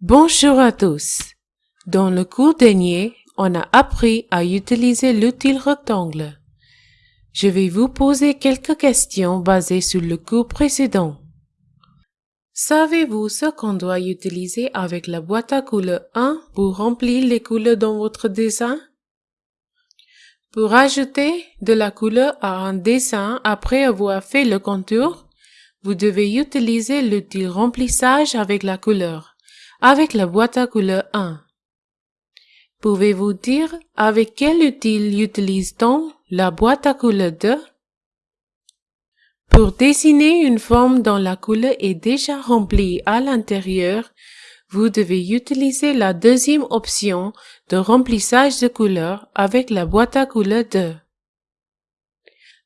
Bonjour à tous. Dans le cours dernier, on a appris à utiliser l'outil rectangle. Je vais vous poser quelques questions basées sur le cours précédent. Savez-vous ce qu'on doit utiliser avec la boîte à couleurs 1 pour remplir les couleurs dans votre dessin? Pour ajouter de la couleur à un dessin après avoir fait le contour, vous devez utiliser l'outil remplissage avec la couleur, avec la boîte à couleurs 1. Pouvez-vous dire avec quel outil utilise-t-on la boîte à couleurs 2? Pour dessiner une forme dont la couleur est déjà remplie à l'intérieur, vous devez utiliser la deuxième option de remplissage de couleurs avec la boîte à couleurs 2.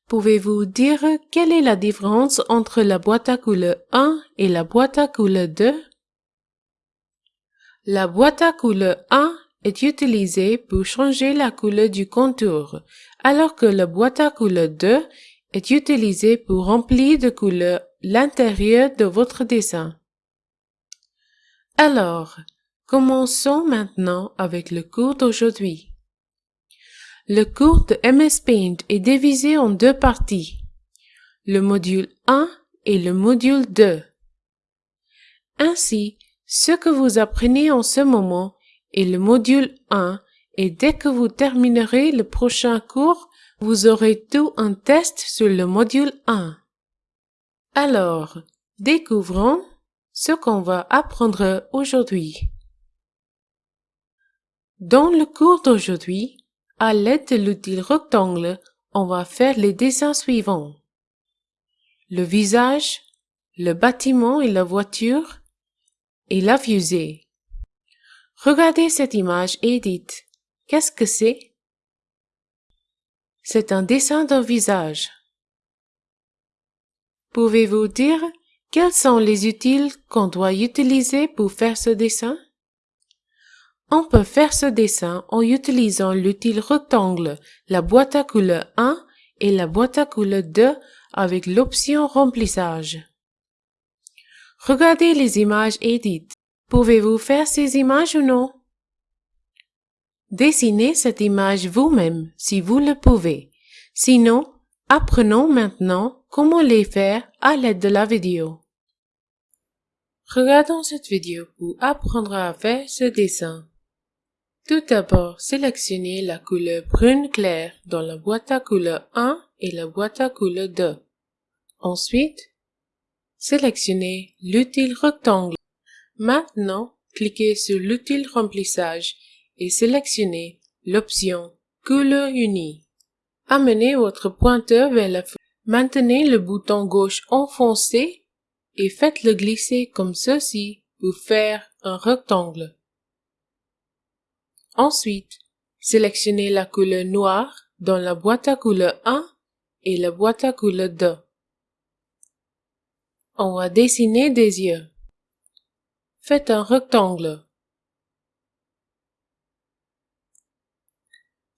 Pouvez-vous dire quelle est la différence entre la boîte à couleurs 1 et la boîte à couleurs 2? La boîte à couleurs 1 est utilisée pour changer la couleur du contour, alors que la boîte à couleurs 2 est utilisée pour remplir de couleurs l'intérieur de votre dessin. Alors, commençons maintenant avec le cours d'aujourd'hui. Le cours de MS Paint est divisé en deux parties, le module 1 et le module 2. Ainsi, ce que vous apprenez en ce moment est le module 1 et dès que vous terminerez le prochain cours, vous aurez tout un test sur le module 1. Alors, découvrons ce qu'on va apprendre aujourd'hui. Dans le cours d'aujourd'hui, à l'aide de l'outil rectangle, on va faire les dessins suivants. Le visage, le bâtiment et la voiture, et la fusée. Regardez cette image et dites, qu'est-ce que c'est? C'est un dessin d'un visage. Pouvez-vous dire quels sont les utiles qu'on doit utiliser pour faire ce dessin? On peut faire ce dessin en utilisant l'outil rectangle, la boîte à couleurs 1 et la boîte à couleurs 2 avec l'option remplissage. Regardez les images et pouvez-vous faire ces images ou non? Dessinez cette image vous-même si vous le pouvez. Sinon, apprenons maintenant comment les faire à l'aide de la vidéo. Regardons cette vidéo pour apprendre à faire ce dessin. Tout d'abord, sélectionnez la couleur brune claire dans la boîte à couleurs 1 et la boîte à couleurs 2. Ensuite, sélectionnez l'outil rectangle. Maintenant, cliquez sur l'outil remplissage et sélectionnez l'option Couleur unie. Amenez votre pointeur vers la feuille. Maintenez le bouton gauche enfoncé et faites-le glisser comme ceci pour faire un rectangle. Ensuite, sélectionnez la couleur noire dans la boîte à couleurs 1 et la boîte à couleurs 2. On va dessiner des yeux. Faites un rectangle.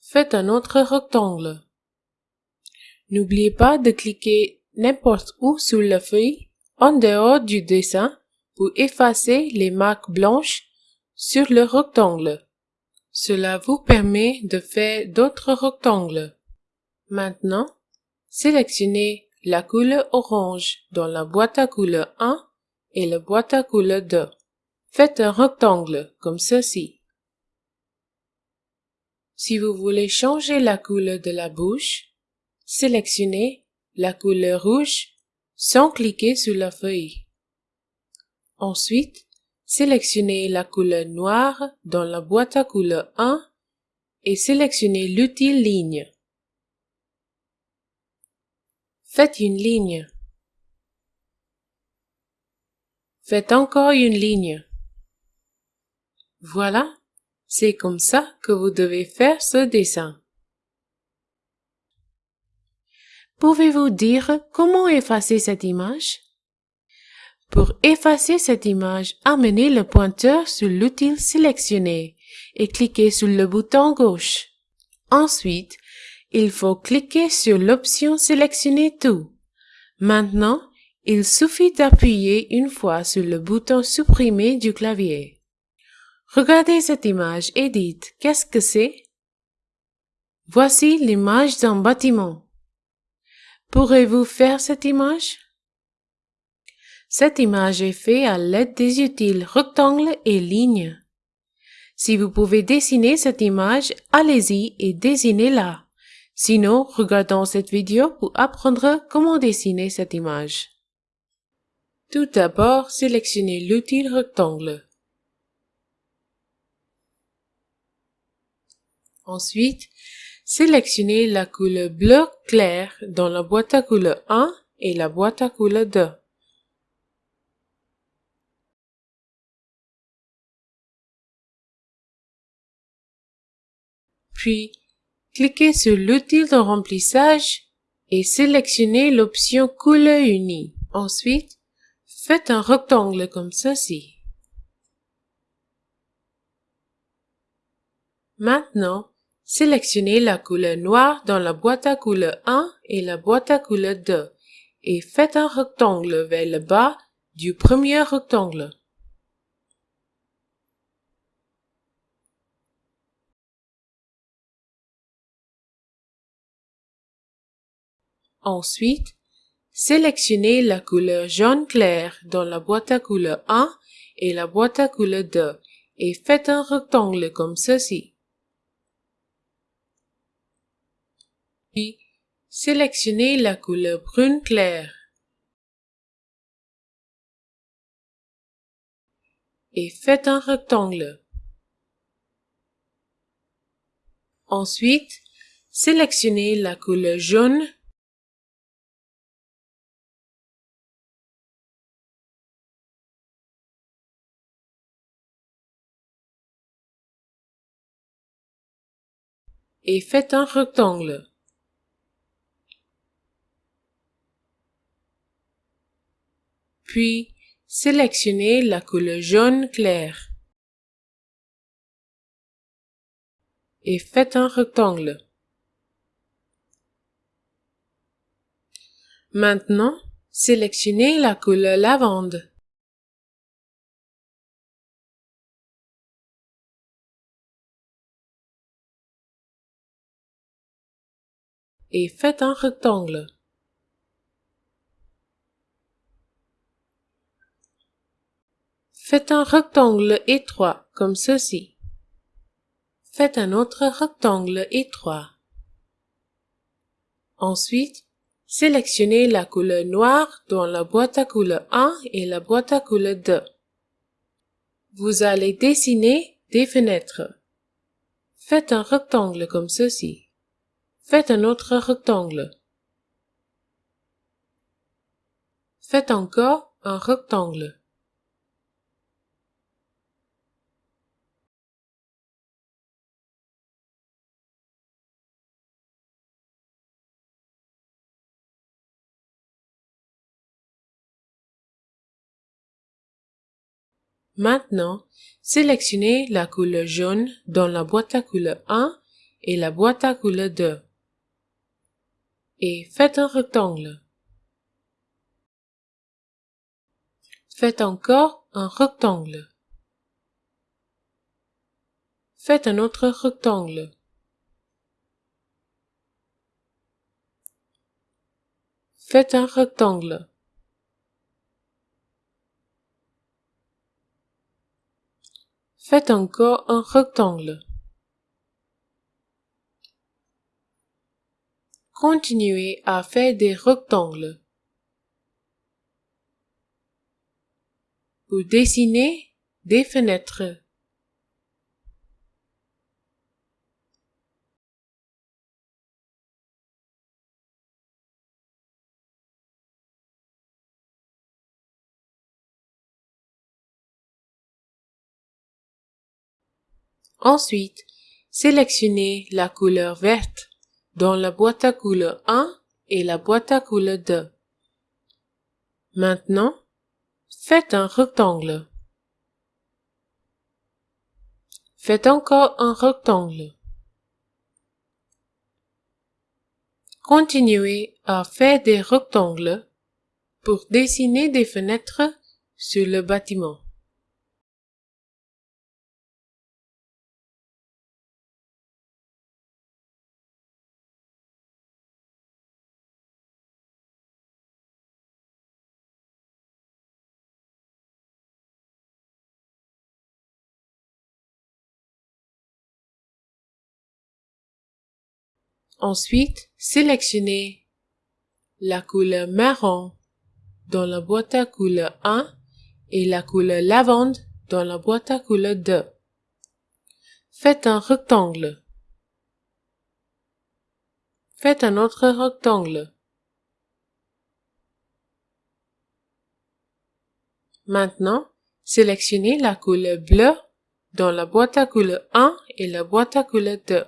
Faites un autre rectangle. N'oubliez pas de cliquer n'importe où sur la feuille en dehors du dessin pour effacer les marques blanches sur le rectangle. Cela vous permet de faire d'autres rectangles. Maintenant, sélectionnez la couleur orange dans la boîte à couleurs 1 et la boîte à couleurs 2. Faites un rectangle comme ceci. Si vous voulez changer la couleur de la bouche, sélectionnez la couleur rouge sans cliquer sur la feuille. Ensuite, sélectionnez la couleur noire dans la boîte à couleurs 1 et sélectionnez l'outil ligne. Faites une ligne. Faites encore une ligne. Voilà, c'est comme ça que vous devez faire ce dessin. Pouvez-vous dire comment effacer cette image? Pour effacer cette image, amenez le pointeur sur l'outil sélectionné et cliquez sur le bouton gauche. Ensuite, il faut cliquer sur l'option Sélectionner tout. Maintenant, il suffit d'appuyer une fois sur le bouton Supprimer du clavier. Regardez cette image et dites qu'est-ce que c'est? Voici l'image d'un bâtiment. Pourrez-vous faire cette image? Cette image est faite à l'aide des utiles rectangles et lignes. Si vous pouvez dessiner cette image, allez-y et dessinez-la. Sinon, regardons cette vidéo pour apprendre comment dessiner cette image. Tout d'abord, sélectionnez l'outil rectangle. Ensuite, sélectionnez la couleur bleu clair dans la boîte à couleur 1 et la boîte à couleur 2. Puis, cliquez sur l'outil de remplissage et sélectionnez l'option couleur unie. Ensuite, faites un rectangle comme ceci. Maintenant, sélectionnez la couleur noire dans la boîte à couleur 1 et la boîte à couleur 2 et faites un rectangle vers le bas du premier rectangle. Ensuite, sélectionnez la couleur jaune clair dans la boîte à couleur 1 et la boîte à couleur 2 et faites un rectangle comme ceci. Puis, sélectionnez la couleur brune clair et faites un rectangle. Ensuite, sélectionnez la couleur jaune et faites un rectangle. Puis, sélectionnez la couleur jaune clair et faites un rectangle. Maintenant, sélectionnez la couleur lavande et faites un rectangle. Faites un rectangle étroit comme ceci. Faites un autre rectangle étroit. Ensuite, sélectionnez la couleur noire dans la boîte à couleur 1 et la boîte à couleur 2. Vous allez dessiner des fenêtres. Faites un rectangle comme ceci. Faites un autre rectangle. Faites encore un rectangle. Maintenant, sélectionnez la couleur jaune dans la boîte à couleur 1 et la boîte à couleur 2 et faites un rectangle. Faites encore un rectangle. Faites un autre rectangle. Faites un rectangle. Faites encore un rectangle. Continuez à faire des rectangles. Pour dessiner des fenêtres. Ensuite, sélectionnez la couleur verte dans la boîte à couleur 1 et la boîte à couleur 2. Maintenant, faites un rectangle. Faites encore un rectangle. Continuez à faire des rectangles pour dessiner des fenêtres sur le bâtiment. Ensuite, sélectionnez la couleur marron dans la boîte à couleur 1 et la couleur lavande dans la boîte à couleur 2. Faites un rectangle. Faites un autre rectangle. Maintenant, sélectionnez la couleur bleue dans la boîte à couleur 1 et la boîte à couleur 2.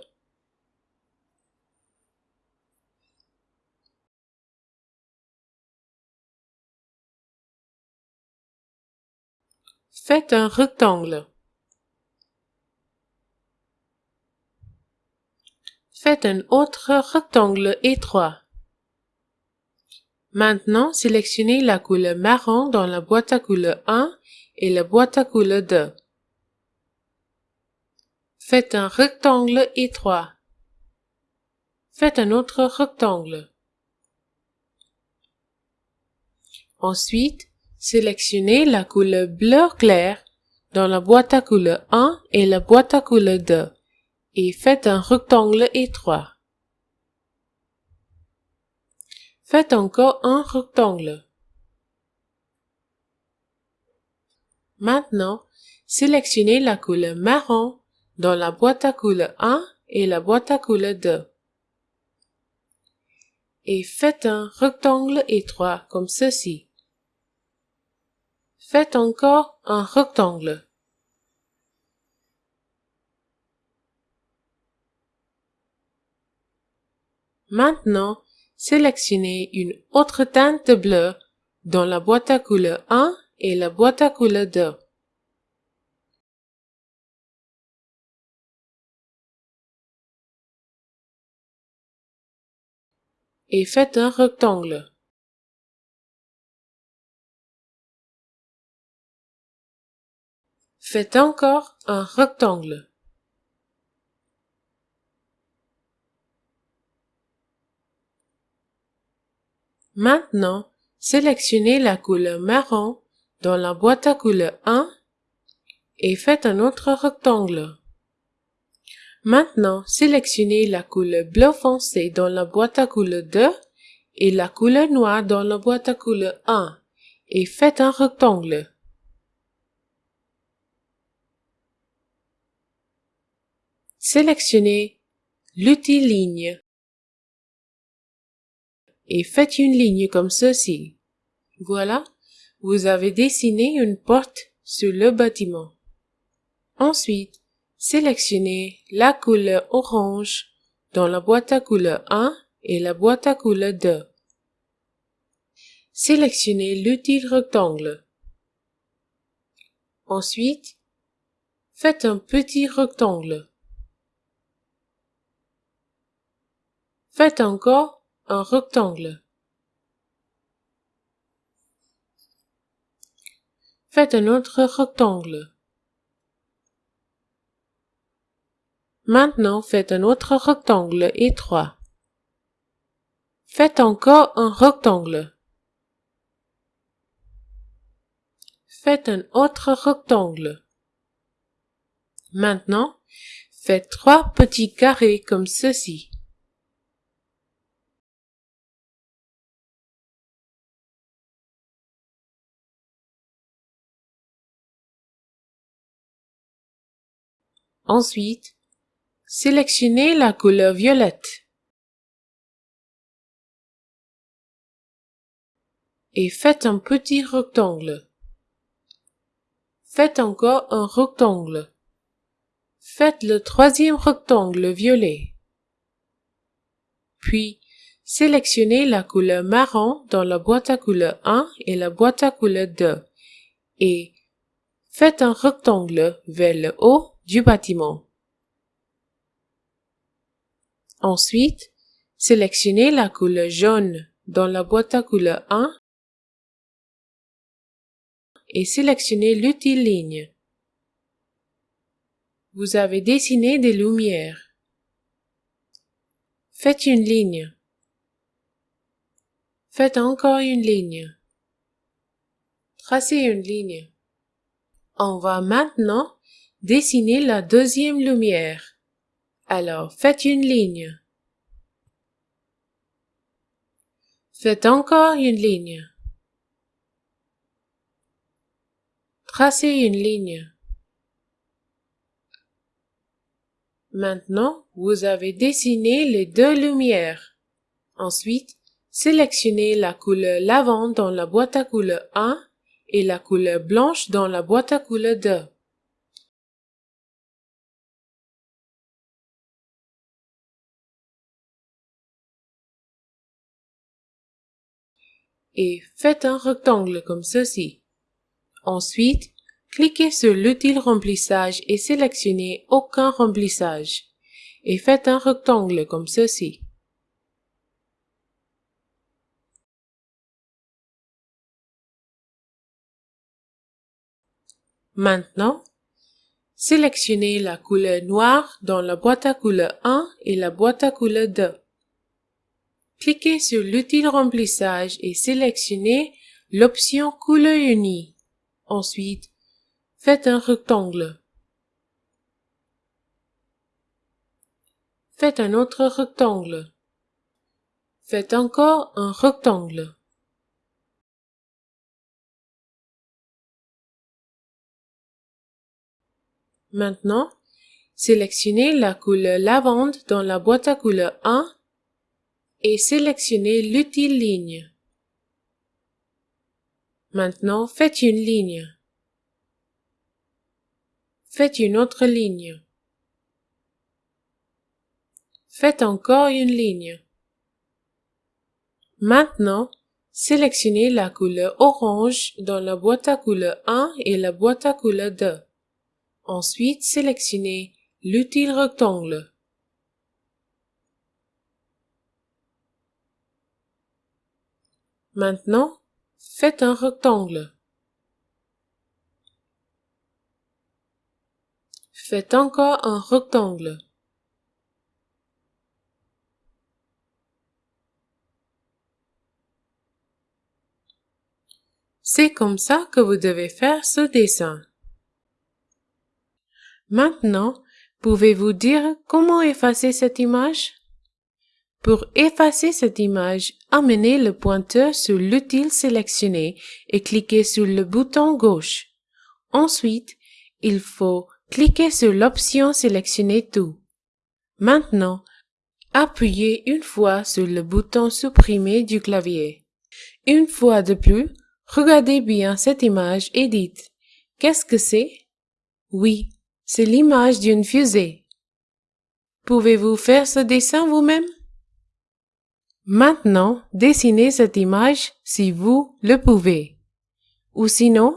Faites un rectangle. Faites un autre rectangle étroit. Maintenant, sélectionnez la couleur marron dans la boîte à couleur 1 et la boîte à couleur 2. Faites un rectangle étroit. Faites un autre rectangle. Ensuite, sélectionnez la couleur bleu clair dans la boîte à couleur 1 et la boîte à couleur 2 et faites un rectangle étroit. Faites encore un rectangle. Maintenant, sélectionnez la couleur marron dans la boîte à couleur 1 et la boîte à couleur 2. Et faites un rectangle étroit comme ceci. Faites encore un rectangle. Maintenant, sélectionnez une autre teinte bleue dans la boîte à couleur 1 et la boîte à couleur 2. Et faites un rectangle. Faites encore un rectangle. Maintenant, sélectionnez la couleur marron dans la boîte à couleur 1 et faites un autre rectangle. Maintenant, sélectionnez la couleur bleu foncé dans la boîte à couleur 2 et la couleur noire dans la boîte à couleur 1 et faites un rectangle. Sélectionnez l'outil ligne et faites une ligne comme ceci. Voilà, vous avez dessiné une porte sur le bâtiment. Ensuite, sélectionnez la couleur orange dans la boîte à couleur 1 et la boîte à couleur 2. Sélectionnez l'outil rectangle. Ensuite, faites un petit rectangle. Faites encore un rectangle. Faites un autre rectangle. Maintenant, faites un autre rectangle étroit. Faites encore un rectangle. Faites un autre rectangle. Maintenant, faites trois petits carrés comme ceci. Ensuite, sélectionnez la couleur violette et faites un petit rectangle. Faites encore un rectangle. Faites le troisième rectangle violet. Puis, sélectionnez la couleur marron dans la boîte à couleur 1 et la boîte à couleur 2 et faites un rectangle vers le haut du bâtiment. Ensuite, sélectionnez la couleur jaune dans la boîte à couleur 1 et sélectionnez l'outil ligne. Vous avez dessiné des lumières. Faites une ligne. Faites encore une ligne. Tracez une ligne. On va maintenant Dessinez la deuxième lumière. Alors faites une ligne. Faites encore une ligne. Tracez une ligne. Maintenant, vous avez dessiné les deux lumières. Ensuite, sélectionnez la couleur lavande dans la boîte à couleur 1 et la couleur blanche dans la boîte à couleur 2. Et faites un rectangle comme ceci. Ensuite, cliquez sur l'outil remplissage et sélectionnez aucun remplissage. Et faites un rectangle comme ceci. Maintenant, sélectionnez la couleur noire dans la boîte à couleur 1 et la boîte à couleur 2. Cliquez sur l'outil remplissage et sélectionnez l'option couleur unie. Ensuite, faites un rectangle. Faites un autre rectangle. Faites encore un rectangle. Maintenant, sélectionnez la couleur lavande dans la boîte à couleur 1 et sélectionnez l'outil ligne. Maintenant, faites une ligne. Faites une autre ligne. Faites encore une ligne. Maintenant, sélectionnez la couleur orange dans la boîte à couleur 1 et la boîte à couleur 2. Ensuite, sélectionnez l'outil rectangle. Maintenant, faites un rectangle. Faites encore un rectangle. C'est comme ça que vous devez faire ce dessin. Maintenant, pouvez-vous dire comment effacer cette image? Pour effacer cette image, amenez le pointeur sur l'outil sélectionné et cliquez sur le bouton gauche. Ensuite, il faut cliquer sur l'option Sélectionner tout. Maintenant, appuyez une fois sur le bouton Supprimer du clavier. Une fois de plus, regardez bien cette image et dites Qu'est-ce que c'est? Oui, c'est l'image d'une fusée. Pouvez-vous faire ce dessin vous-même? Maintenant, dessinez cette image si vous le pouvez. Ou sinon,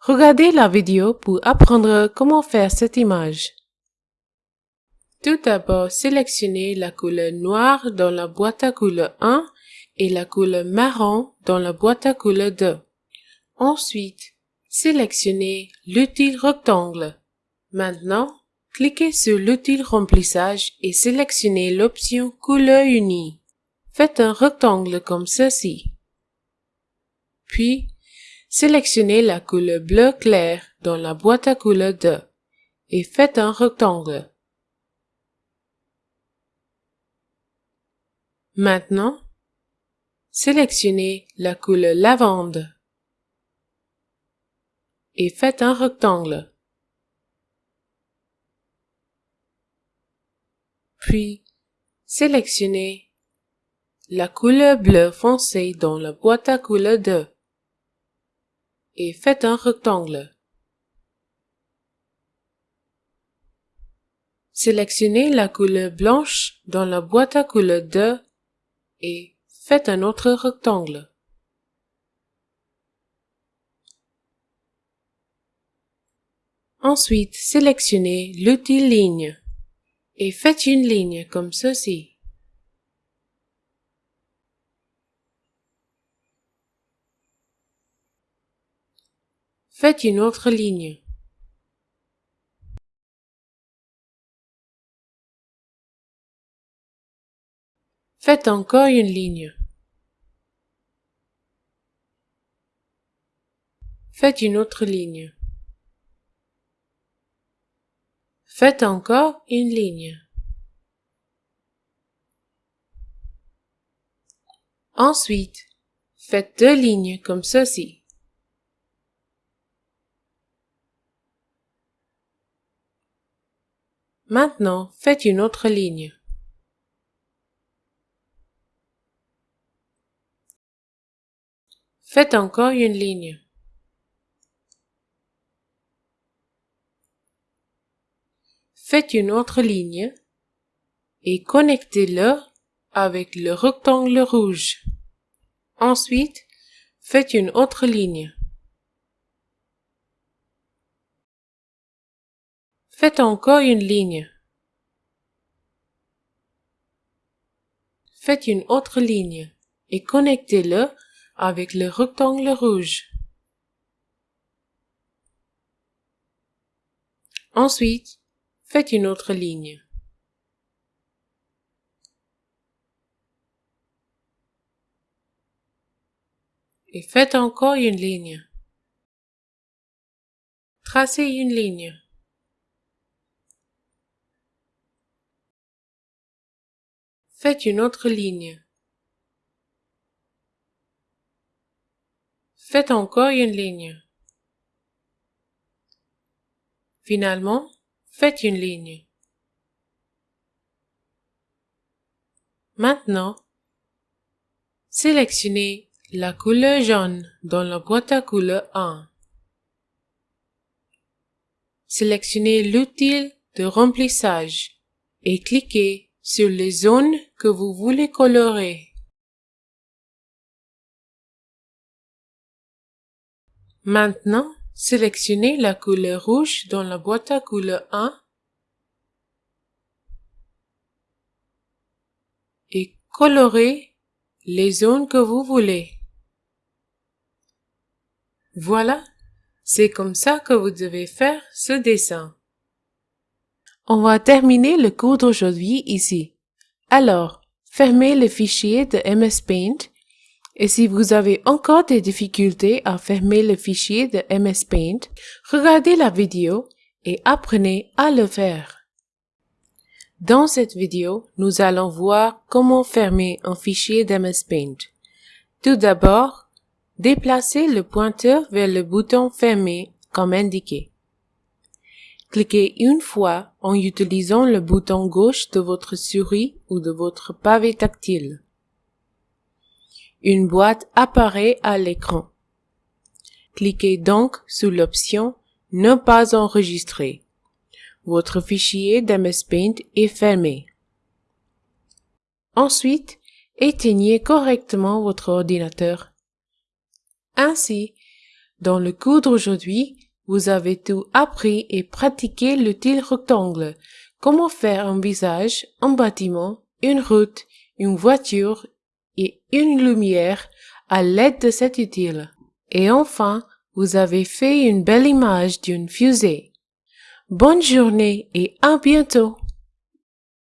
regardez la vidéo pour apprendre comment faire cette image. Tout d'abord, sélectionnez la couleur noire dans la boîte à couleur 1 et la couleur marron dans la boîte à couleur 2. Ensuite, sélectionnez l'outil rectangle. Maintenant, cliquez sur l'outil remplissage et sélectionnez l'option couleur unie. Faites un rectangle comme ceci. Puis, sélectionnez la couleur bleu clair dans la boîte à couleur 2 et faites un rectangle. Maintenant, sélectionnez la couleur lavande et faites un rectangle. Puis, sélectionnez la couleur bleu foncé dans la boîte à couleur 2 et faites un rectangle. Sélectionnez la couleur blanche dans la boîte à couleur 2 et faites un autre rectangle. Ensuite, sélectionnez l'outil ligne et faites une ligne comme ceci. Faites une autre ligne. Faites encore une ligne. Faites une autre ligne. Faites encore une ligne. Ensuite, faites deux lignes comme ceci. Maintenant, faites une autre ligne. Faites encore une ligne. Faites une autre ligne et connectez-le avec le rectangle rouge. Ensuite, faites une autre ligne. Faites encore une ligne. Faites une autre ligne et connectez-le avec le rectangle rouge. Ensuite, Faites une autre ligne. Et faites encore une ligne. Tracez une ligne. Faites une autre ligne. Faites encore une ligne. Finalement, Faites une ligne. Maintenant, sélectionnez la couleur jaune dans la boîte à couleurs 1. Sélectionnez l'outil de remplissage et cliquez sur les zones que vous voulez colorer. Maintenant, Sélectionnez la couleur rouge dans la boîte à couleurs 1 et colorez les zones que vous voulez. Voilà, c'est comme ça que vous devez faire ce dessin. On va terminer le cours d'aujourd'hui ici. Alors, fermez le fichier de MS Paint et si vous avez encore des difficultés à fermer le fichier de MS Paint, regardez la vidéo et apprenez à le faire. Dans cette vidéo, nous allons voir comment fermer un fichier d'MS Paint. Tout d'abord, déplacez le pointeur vers le bouton Fermer comme indiqué. Cliquez une fois en utilisant le bouton gauche de votre souris ou de votre pavé tactile. Une boîte apparaît à l'écran. Cliquez donc sur l'option Ne pas enregistrer. Votre fichier d'MS Paint est fermé. Ensuite, éteignez correctement votre ordinateur. Ainsi, dans le cours d'aujourd'hui, vous avez tout appris et pratiqué l'outil rectangle, comment faire un visage, un bâtiment, une route, une voiture et une lumière à l'aide de cet utile? Et enfin, vous avez fait une belle image d'une fusée. Bonne journée et à bientôt.